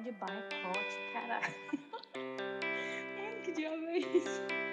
de boicote, caralho. Ai, que diabo é isso?